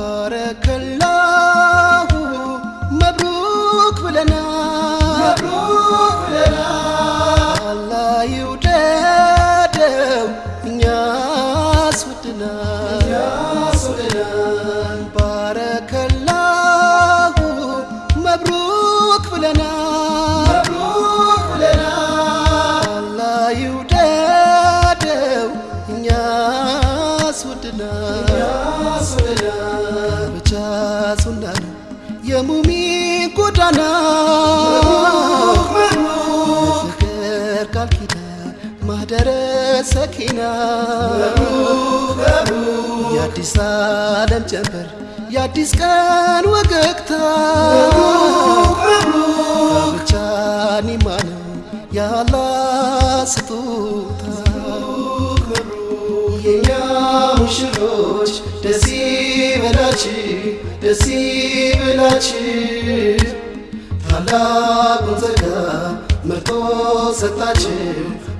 ባረከላሁ መብሩክ ብለናል አላህ ይውደደው እኛስ ወድናል ባረከላሁ መብሩክ ብለናል ሰኪና የአዲስ ዓለም ጀንበር የአዲስ ቀን ወገግታ ብቻ ኒማ ነው ያላ ስጦታ። የኛ ሙሽሮች ደስ ይበላችሁ ደስ ይበላችሁ። ታላቁን ጸጋ መርጦ ሰጣችሁ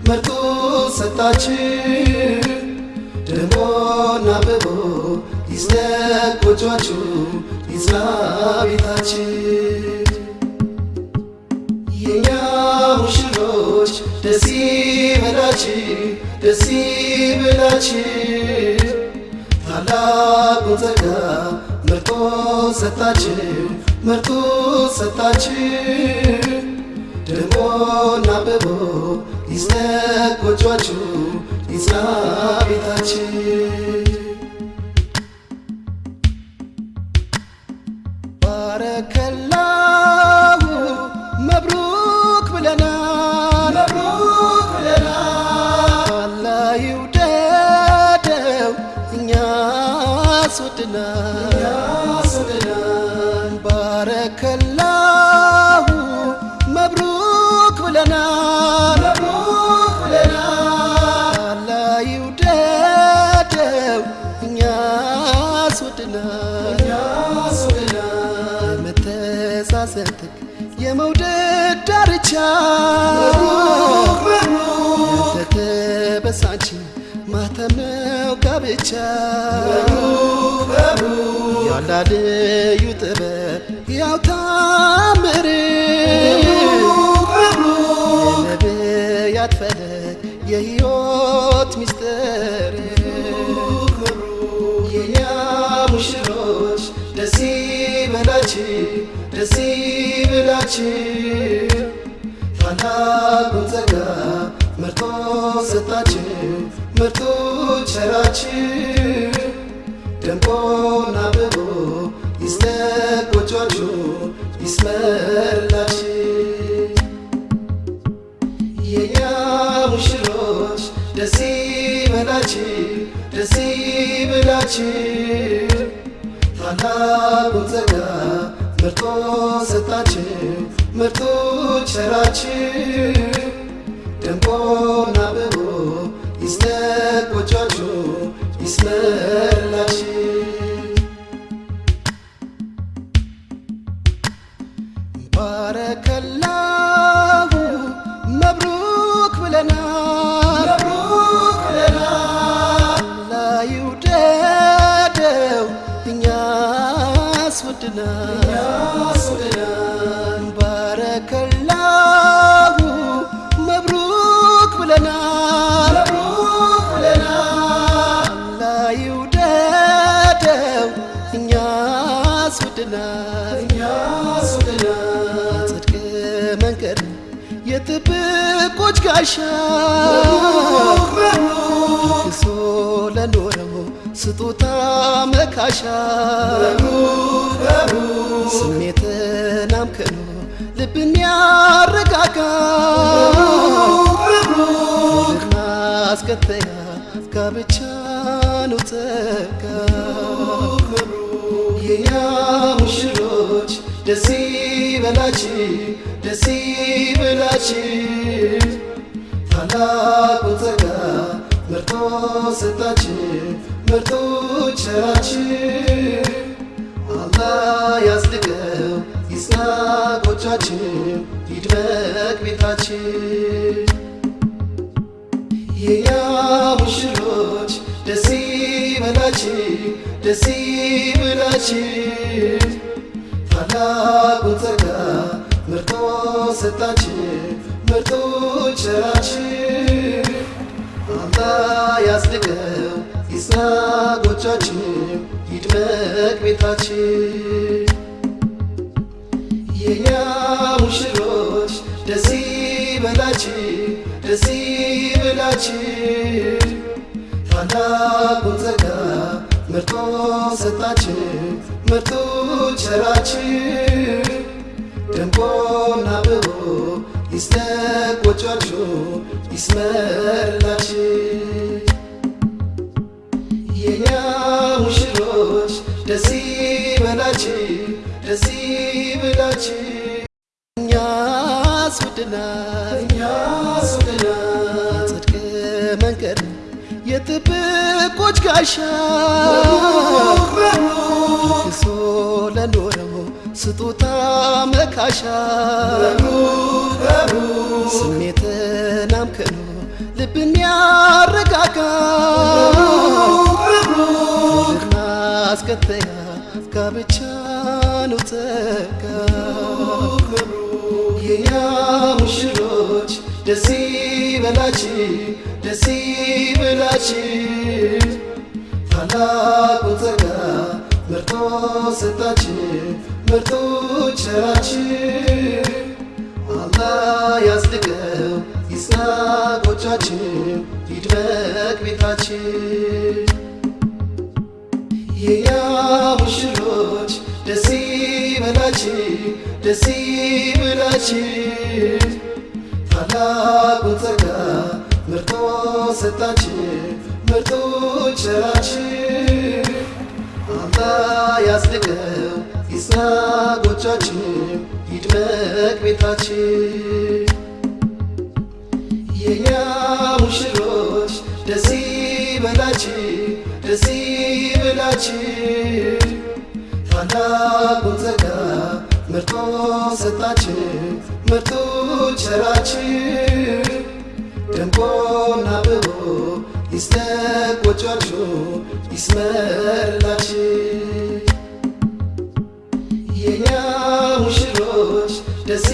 መርጦ ሰጣችሁ። ደሞና አብቦ ይስደቅ ጎጇችሁ ይጽና ቤታችሁ። የኛ ሙሽሮች ደስ ይበላችሁ ደስ ይበላችሁ። ታላቁን ጸጋ መርጦ ሰጣችሁ መርጦ ሰጣችሁ። ደሞና አብቦ ጎጇችሁ ይጽና ቤታችሁ ባረከላሁ መብሩክ ብለናል። አላህ ይውደደው እኛስ ወድናል ባረከላሁ ጥግ የመውደድ ዳርቻ ያልተበሳች ማተም ነው ጋብቻ። ያላ ልዩ ጥበብ ያው ታምር። የነቢያት ፈለግ የሕይወት ሚስጥር የኛ ሙሽሮች ደስ ይበላችሁ ደስ ይበላችሁ ታላቁን ጸጋ መርጦ ሰጣችሁ መርጦ ቸራችሁ። ደምቆና አብቦ ይስደቅ ጎጇችሁ የኛ ሙሽሮች ደስ ይበላችሁ ደስ ይበላችሁ ታላቁን ጸጋ መርጦ ሰጣችሁ መርጦ ቸራችሁ ደምቆና አብቦ ይስደቅ ጎጇችሁ እኛስ ወድናል ባረከላሁ መብሩክ ብለናል። አላህ ይውደደው እኛስ ወድናል ጽድቅ መንገድ የጥብቆች ጋሻ። ክሶ ለኖረው ስጦታ መካሻ ስሜትን አምክኖ ልብን ያረጋጋ። ማስከተያ ጋብቻ ነው ጸጋ የኛ ሙሽሮች ደስ ይበላችሁ ደስ ይበላችሁ። ታላቁን ጸጋ መርጦ ሰጣችሁ ቸራችሁ አላህ ያጽድቀው ይጽና ጎጇችሁ ይድመቅ ቤታችሁ የኛ ሙሽሮች ደስ ይበላችሁ ደስ ይበላችሁ። ታላቁን ጸጋ መርጦ ሰጣችሁ መርጦ ቸራችሁ አላህ ያስድገው ጎጇችሁ ይድመቅ ቤታችሁ የኛ ሙሽሮች ደስ ይበላችሁ ደስ ይበላችሁ። ታላቁን ጸጋ መርጦ ሰጣችሁ መርጦ ቸራችሁ። ደምቆና አብቦ ይስደቅ ጎጇችሁ ይስመርላችሁ የኛ ሙሽሮች ደስ ይበላችሁ ደስ ይበላችሁ። እኛስ ወደናል እኛስ ወደናል ጽድቅ መንገድ የጥብቆች ጋሻ። ክሶ ለኖረው ስጦታ መካሻ። ስሜትን አምክኖ ልብን ያረጋጋ ማስከተያ ጋብቻ ነው ጸጋ የኛ ሙሽሮች ደስ ይበላችሁ ደስ ይበላችሁ ታላቁን ጸጋ መርጦ ሰጣችሁ መርጦ ቸራችሁ አላህ ያስድገው ይጽና ጎጇችሁ ይድመቅ ቤታችሁ የኛ ሙሽሮች ደስ ይበላችሁ ደስ ይበላችሁ ታላቁን ጸጋ መርጦ ሰጣችሁ መርጦ ቸራችሁ አላህ ያስድገው ይጽና ጎጇችሁ ይድመቅ ቤታችሁ የኛ ሙሽሮች ደስ ይበላችሁ ደስ ይበላችሁ ታላቁን ጸጋ መርጦ ሰጣችሁ መርጦ ቸራችሁ። ደምቆና አብቦ ይስደቅ ጎጇችሁ ይስመርላችሁ። የኛ ሙሽሮች ደስ